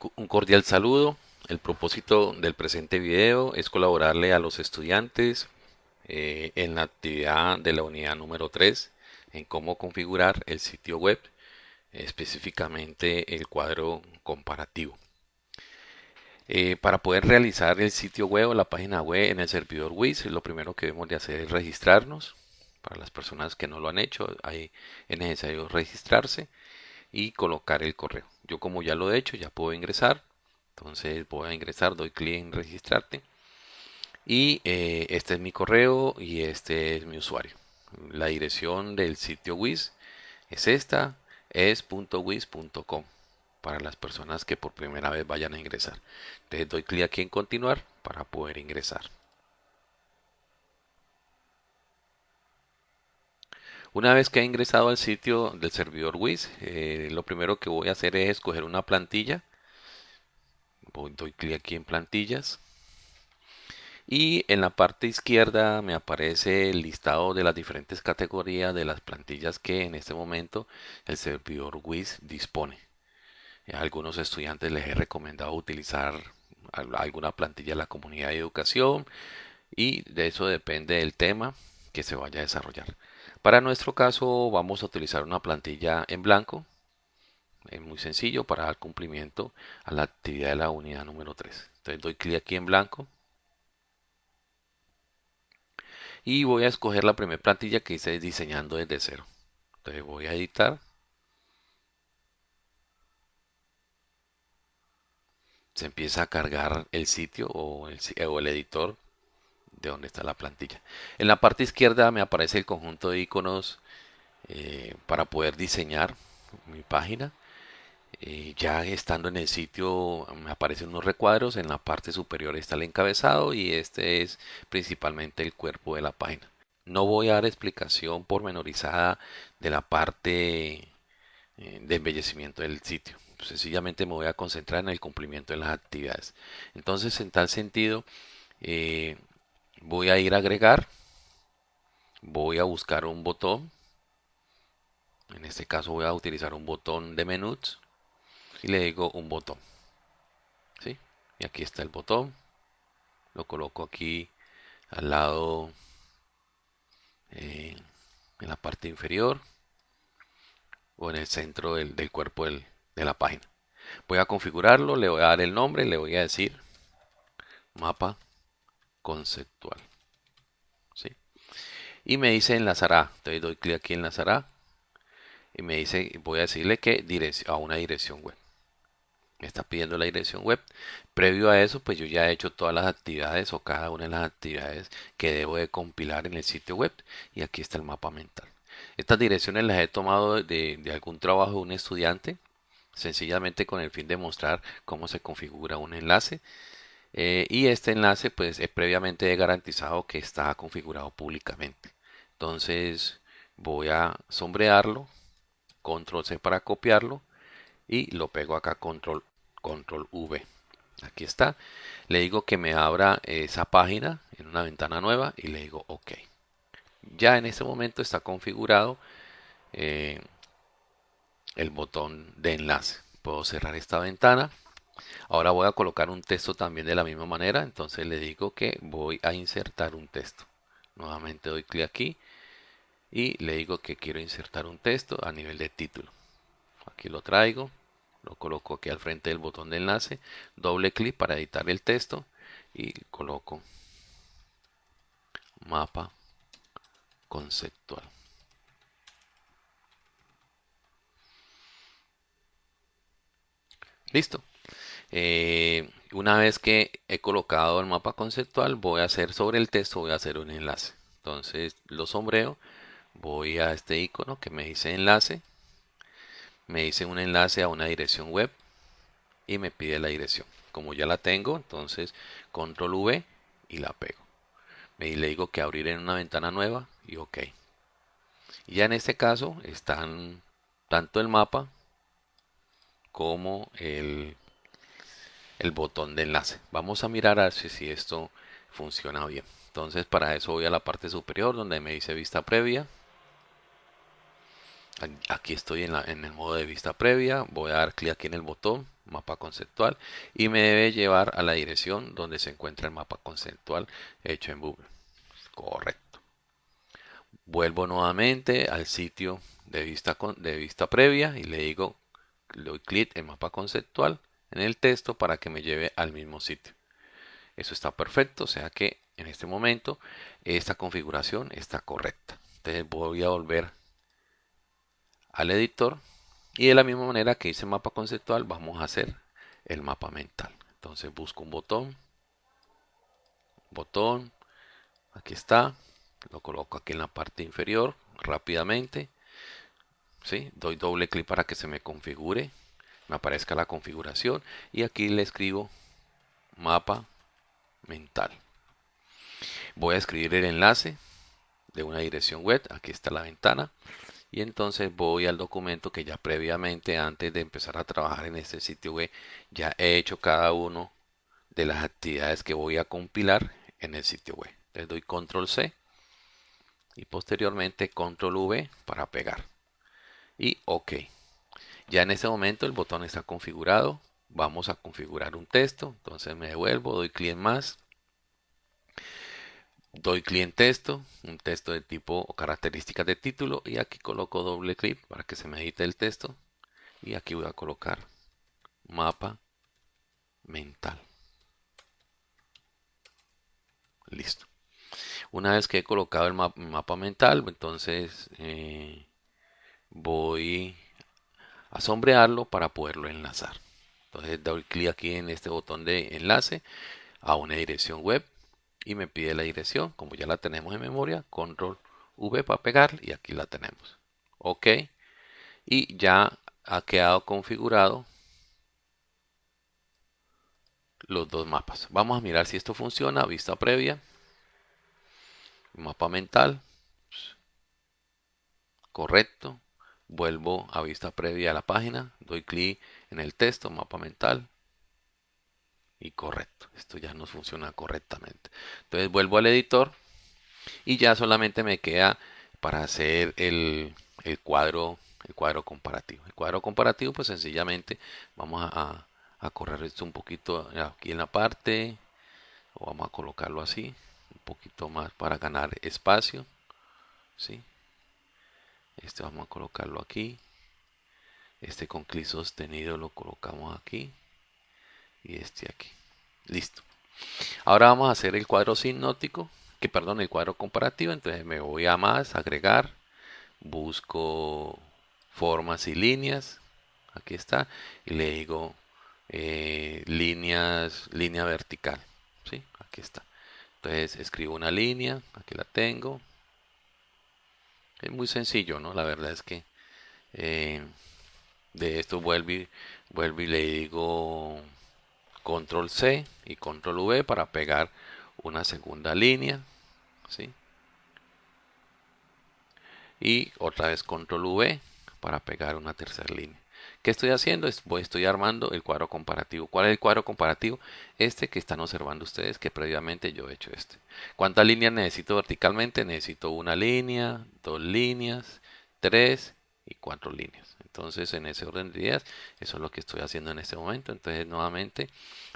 Un cordial saludo. El propósito del presente video es colaborarle a los estudiantes eh, en la actividad de la unidad número 3 en cómo configurar el sitio web, específicamente el cuadro comparativo. Eh, para poder realizar el sitio web o la página web en el servidor WIS, lo primero que debemos de hacer es registrarnos. Para las personas que no lo han hecho, ahí es necesario registrarse y colocar el correo. Yo como ya lo he hecho, ya puedo ingresar. Entonces voy a ingresar, doy clic en registrarte. Y eh, este es mi correo y este es mi usuario. La dirección del sitio WIS es esta, es.wis.com para las personas que por primera vez vayan a ingresar. Entonces doy clic aquí en continuar para poder ingresar. Una vez que he ingresado al sitio del servidor WIS, eh, lo primero que voy a hacer es escoger una plantilla. Voy, doy clic aquí en plantillas. Y en la parte izquierda me aparece el listado de las diferentes categorías de las plantillas que en este momento el servidor WIS dispone. A algunos estudiantes les he recomendado utilizar alguna plantilla de la comunidad de educación y de eso depende del tema que se vaya a desarrollar. Para nuestro caso vamos a utilizar una plantilla en blanco. Es muy sencillo para dar cumplimiento a la actividad de la unidad número 3. Entonces doy clic aquí en blanco. Y voy a escoger la primera plantilla que hice diseñando desde cero. Entonces voy a editar. Se empieza a cargar el sitio o el, o el editor de donde está la plantilla. En la parte izquierda me aparece el conjunto de iconos eh, para poder diseñar mi página. Eh, ya estando en el sitio me aparecen unos recuadros, en la parte superior está el encabezado y este es principalmente el cuerpo de la página. No voy a dar explicación pormenorizada de la parte eh, de embellecimiento del sitio. Sencillamente me voy a concentrar en el cumplimiento de las actividades. Entonces, en tal sentido, voy a ir a agregar. Voy a buscar un botón. En este caso voy a utilizar un botón de menús y le digo un botón. ¿sí? y aquí está el botón. Lo coloco aquí al lado eh, en la parte inferior o en el centro del, cuerpo de la página. Voy a configurarlo le voy a dar el nombre le voy a decir mapa conceptual. ¿sí? Y me dice enlazará. Entonces doy clic aquí en enlazará. Y me dice, voy a decirle que a una dirección web. Me está pidiendo la dirección web. Previo a eso, pues yo ya he hecho todas las actividades o cada una de las actividades que debo de compilar en el sitio web. Y aquí está el mapa mental. Estas direcciones las he tomado de algún trabajo de un estudiante sencillamente con el fin de mostrar cómo se configura un enlace eh, y este enlace pues es previamente garantizado que está configurado públicamente. Entonces voy a sombrearlo control C para copiarlo y lo pego acá control control V. Aquí está. Le digo que me abra esa página en una ventana nueva y le digo ok. Ya en este momento está configurado eh, el botón de enlace. Puedo cerrar esta ventana Ahora voy a colocar un texto también de la misma manera. Entonces le digo que voy a insertar un texto. Nuevamente doy clic aquí y le digo que quiero insertar un texto a nivel de título. Aquí lo traigo, lo coloco aquí al frente del botón de enlace, doble clic para editar el texto y coloco mapa conceptual. Listo. Eh, una vez que he colocado el mapa conceptual, voy a hacer sobre el texto, voy a hacer un enlace. Entonces lo sombreo, voy a este icono que me dice enlace, me dice un enlace a una dirección web y me pide la dirección. Como ya la tengo, entonces control V y la pego. Me le digo que abrir en una ventana nueva y ok. Ya en este caso están tanto el mapa como el el botón de enlace. Vamos a mirar a si esto funciona bien. Entonces para eso voy a la parte superior donde me dice vista previa. Aquí estoy en, en el modo de vista previa. Voy a dar clic aquí en el botón. mapa conceptual y me debe llevar a la dirección donde se encuentra el mapa conceptual hecho en Google. Correcto. Vuelvo nuevamente al sitio de vista, de vista previa y le digo, le doy clic en mapa conceptual en el texto para que me lleve al mismo sitio. Eso está perfecto, o sea que en este momento esta configuración está correcta. Entonces voy a volver al editor y de la misma manera que hice mapa conceptual vamos a hacer el mapa mental. Entonces busco un botón, botón, aquí está, lo coloco aquí en la parte inferior rápidamente. ¿sí? Doy doble clic para que se me configure, me aparezca la configuración y aquí le escribo mapa mental. Voy a escribir el enlace de una dirección web, aquí está la ventana y entonces voy al documento que ya previamente antes de empezar a trabajar en este sitio web ya he hecho cada uno de las actividades que voy a compilar en el sitio web. Le doy control C y posteriormente control V para pegar y OK. Ya en este momento el botón está configurado. Vamos a configurar un texto. Entonces me devuelvo, doy clic en más doy clic en texto, un texto de tipo o características de título y aquí coloco doble clic para que se me edite el texto y aquí voy a colocar mapa mental. Listo. Una vez que he colocado el mapa mental, entonces eh, voy a sombrearlo para poderlo enlazar. Entonces doy clic aquí en este botón de enlace a una dirección web y me pide la dirección, como ya la tenemos en memoria, control V para pegar y aquí la tenemos. Ok, y ya ha quedado configurado los dos mapas. Vamos a mirar si esto funciona, vista previa, mapa mental, correcto, vuelvo a vista previa a la página, doy clic en el texto, mapa mental, y correcto. Esto ya no funciona correctamente. Entonces vuelvo al editor y ya solamente me queda para hacer el, cuadro el cuadro comparativo. El cuadro comparativo pues sencillamente vamos a, correr esto un poquito aquí en la parte o vamos a colocarlo así un poquito más para ganar espacio. ¿sí? Este vamos a colocarlo aquí. Este con clic sostenido lo colocamos aquí y este aquí. Listo. Ahora vamos a hacer el cuadro sinóptico, que perdón, el cuadro comparativo. Entonces me voy a más, agregar, busco formas y líneas. Aquí está. Y le digo eh, líneas, línea vertical. ¿sí? Aquí está. Entonces escribo una línea, aquí la tengo. Es muy sencillo, ¿no? La verdad es que eh, de esto vuelvo y, vuelvo y le digo control C y control V para pegar una segunda línea ¿sí? y otra vez control V para pegar una tercera línea ¿Qué estoy haciendo? Estoy armando el cuadro comparativo. ¿Cuál es el cuadro comparativo? Este que están observando ustedes, que previamente yo he hecho este. ¿Cuántas líneas necesito verticalmente? Necesito una línea, dos líneas, tres y cuatro líneas. Entonces, en ese orden de ideas, eso es lo que estoy haciendo en este momento. Entonces, nuevamente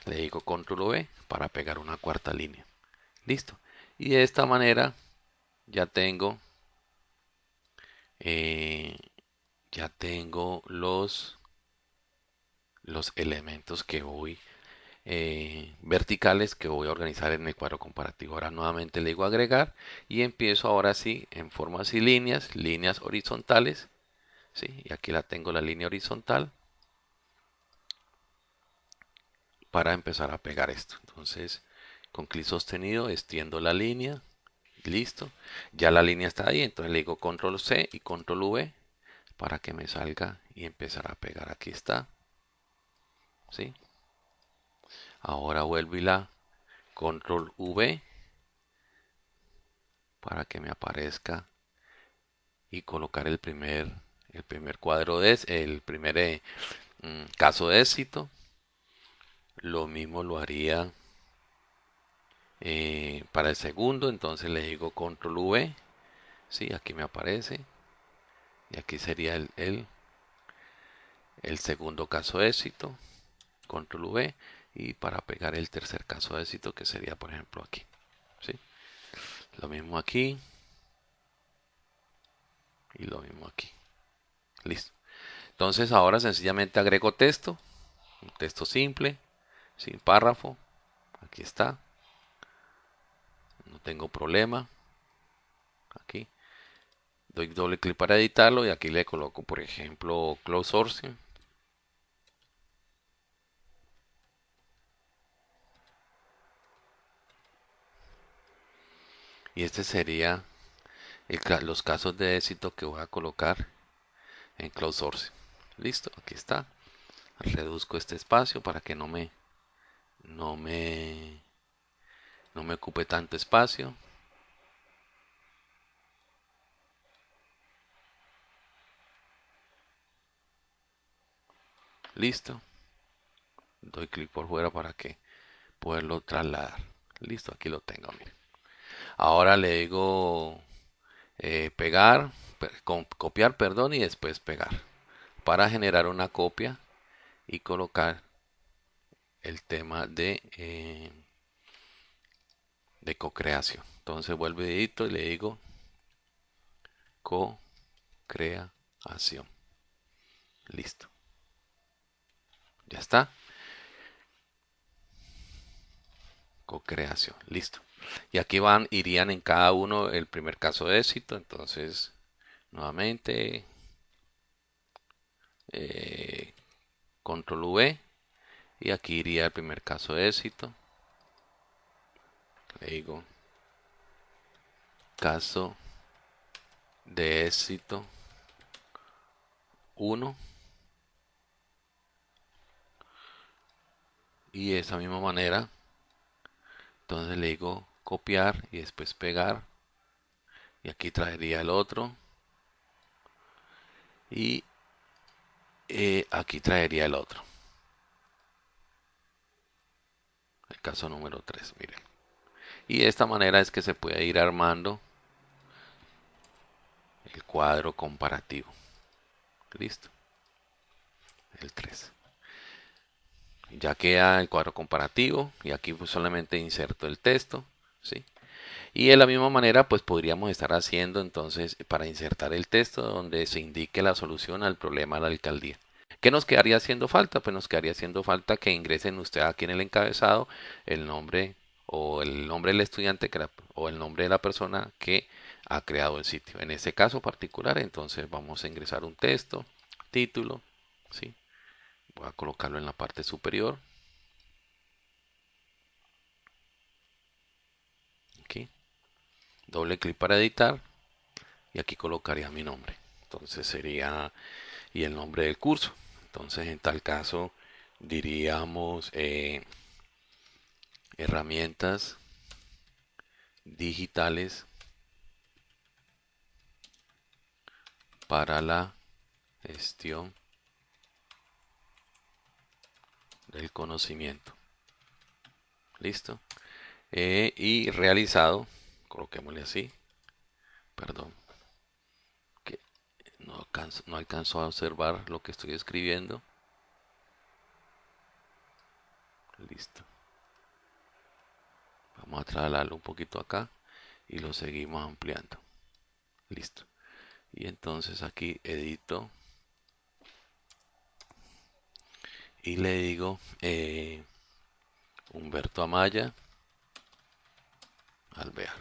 le digo control V para pegar una cuarta línea. Listo. Y de esta manera ya tengo eh, ya tengo los los elementos que voy eh, verticales que voy a organizar en el cuadro comparativo. Ahora nuevamente le digo agregar y empiezo ahora sí en formas y líneas, líneas horizontales ¿sí? y aquí la tengo la línea horizontal para empezar a pegar esto entonces con clic sostenido extiendo la línea listo ya la línea está ahí entonces le digo control C y control V para que me salga y empezar a pegar. Aquí está. ¿sí? ahora vuelvo y la control V para que me aparezca y colocar el primer el primer cuadro de el primer eh, mm, caso de éxito. Lo mismo lo haría eh, para el segundo. Entonces le digo control V. Sí, aquí me aparece y aquí sería el, el, segundo caso de éxito control V y para pegar el tercer caso de éxito que sería por ejemplo aquí ¿sí? lo mismo aquí y lo mismo aquí. Listo. Entonces ahora sencillamente agrego texto un texto simple sin párrafo aquí está. No tengo problema aquí doy doble clic para editarlo y aquí le coloco por ejemplo close sourcing. Y este sería los casos de éxito que voy a colocar en close sourcing. Listo aquí está. Reduzco este espacio para que no me no me no me ocupe tanto espacio listo. Doy clic por fuera para que poderlo trasladar. Listo aquí lo tengo miren. Ahora le digo eh, pegar copiar perdón y después pegar. Para generar una copia y colocar el tema de eh, de co-creación. Entonces vuelvo edito y le digo co-creación. Listo ya está. Co-creación listo. Y aquí van irían en cada uno el primer caso de éxito entonces nuevamente eh, control V y aquí iría el primer caso de éxito. Le digo caso de éxito 1 y de esa misma manera entonces le digo copiar y después pegar y aquí traería el otro y eh, aquí traería el otro. El caso número 3 miren. Y de esta manera es que se puede ir armando el cuadro comparativo. Listo. El 3 ya queda el cuadro comparativo y aquí pues solamente inserto el texto ¿sí? y de la misma manera pues podríamos estar haciendo entonces para insertar el texto donde se indique la solución al problema de la alcaldía ¿Qué nos quedaría haciendo falta? Pues nos quedaría haciendo falta que ingresen usted aquí en el encabezado el nombre o el nombre del estudiante o el nombre de la persona que ha creado el sitio. En este caso particular, entonces vamos a ingresar un texto, título, ¿sí? Voy a colocarlo en la parte superior. Aquí. Doble clic para editar. Y aquí colocaría mi nombre. Entonces sería y el nombre del curso. Entonces en tal caso diríamos eh, herramientas digitales para la gestión del conocimiento. Listo. Eh, y realizado, coloquémosle así, perdón, que no alcanzo, no alcanzo a observar lo que estoy escribiendo. Listo. Vamos a trasladarlo un poquito acá y lo seguimos ampliando. Listo. Y entonces aquí edito y le digo eh, Humberto Amaya Alvear.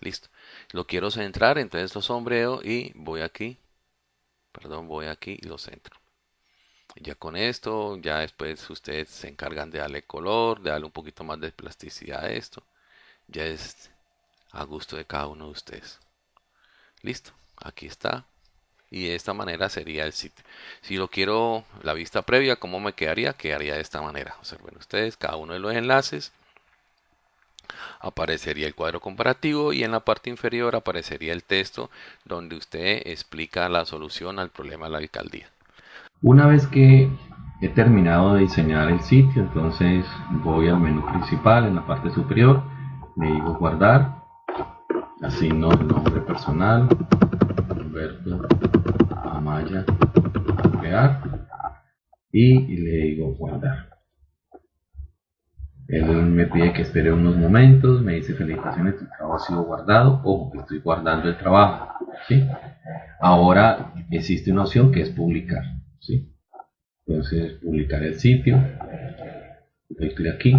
Listo. Lo quiero centrar, entonces lo sombreo y voy aquí. Perdón, voy aquí y lo centro. Ya con esto, ya después ustedes se encargan de darle color, de darle un poquito más de plasticidad a esto. Ya es a gusto de cada uno de ustedes. Listo. Aquí está y de esta manera sería el sitio. Si lo quiero la vista previa, ¿cómo me quedaría? Quedaría de esta manera. Observen ustedes, cada uno de los enlaces aparecería el cuadro comparativo y en la parte inferior aparecería el texto donde usted explica la solución al problema de la alcaldía. Una vez que he terminado de diseñar el sitio, entonces voy al menú principal en la parte superior, le digo guardar, asigno el nombre personal, Humberto Amaya, crear y le digo guardar. Él me pide que espere unos momentos, me dice felicitaciones, tu trabajo ha sido guardado, ojo estoy guardando el trabajo. ¿sí? Ahora existe una opción que es publicar. ¿sí? Entonces, publicar el sitio, doy clic aquí.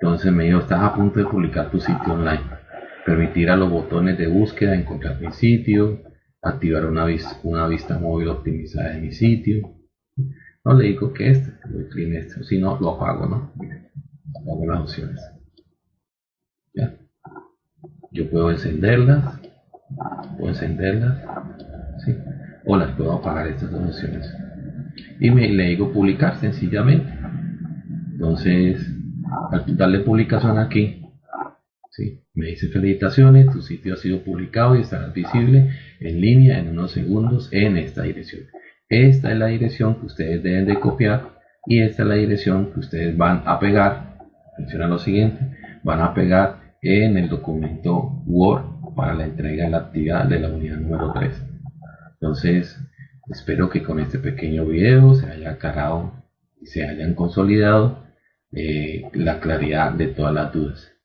Entonces me dijo, estás a punto de publicar tu sitio online. Permitir a los botones de búsqueda encontrar mi sitio, activar una, una vista móvil optimizada de mi sitio. No le digo que este, doy clic este, si no lo apago, ¿no? Apago las opciones. ¿Ya? Yo puedo encenderlas, puedo encenderlas, ¿sí? o las puedo apagar estas dos opciones y me, le digo publicar sencillamente. Entonces, al darle publicación aquí, ¿sí? me dice felicitaciones, tu sitio ha sido publicado y estará visible en línea en unos segundos en esta dirección. Esta es la dirección que ustedes deben de copiar y esta es la dirección que ustedes van a pegar. Atención a lo siguiente, van a pegar en el documento Word para la entrega de la actividad de la unidad número 3. Entonces, Espero que con este pequeño video se haya aclarado y se hayan consolidado eh, la claridad de todas las dudas.